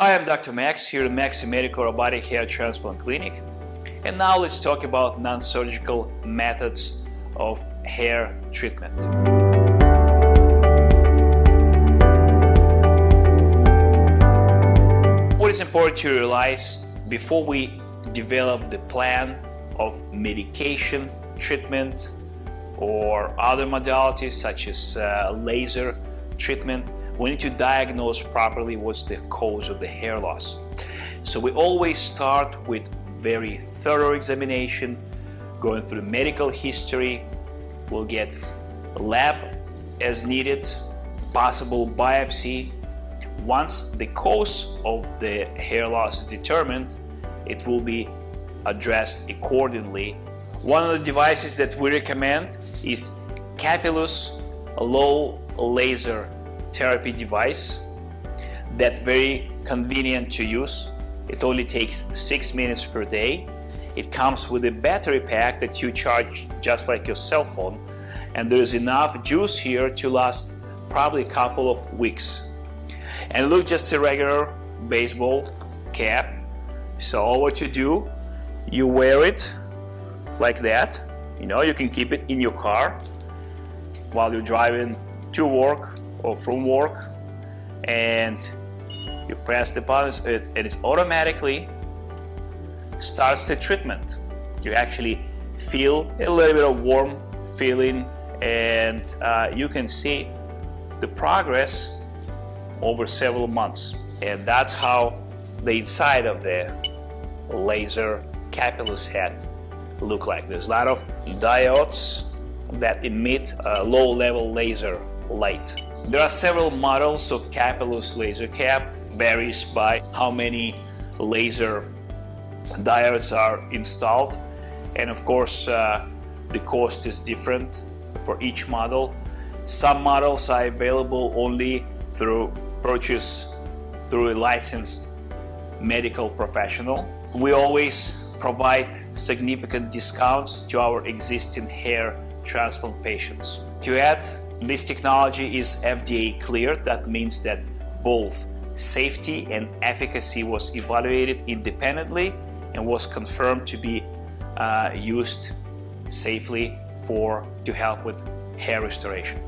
Hi, I'm Dr. Max here at Maxi Medical Robotic Hair Transplant Clinic. And now let's talk about non-surgical methods of hair treatment. What is important to realize before we develop the plan of medication treatment or other modalities such as uh, laser treatment, we need to diagnose properly what's the cause of the hair loss. So we always start with very thorough examination, going through medical history, we'll get lab as needed, possible biopsy. Once the cause of the hair loss is determined, it will be addressed accordingly. One of the devices that we recommend is Capillus low laser therapy device that very convenient to use. It only takes six minutes per day. It comes with a battery pack that you charge just like your cell phone and there's enough juice here to last probably a couple of weeks. And look just a regular baseball cap. So all what you do, you wear it like that. You know, you can keep it in your car while you're driving to work or from work and you press the buttons it, it is automatically starts the treatment. You actually feel a little bit of warm feeling and uh, you can see the progress over several months. And that's how the inside of the laser Capillus head look like. There's a lot of diodes that emit a low level laser light there are several models of Capillus laser cap, varies by how many laser diodes are installed and of course uh, the cost is different for each model. Some models are available only through purchase through a licensed medical professional. We always provide significant discounts to our existing hair transplant patients. To add this technology is FDA cleared. That means that both safety and efficacy was evaluated independently and was confirmed to be uh, used safely for to help with hair restoration.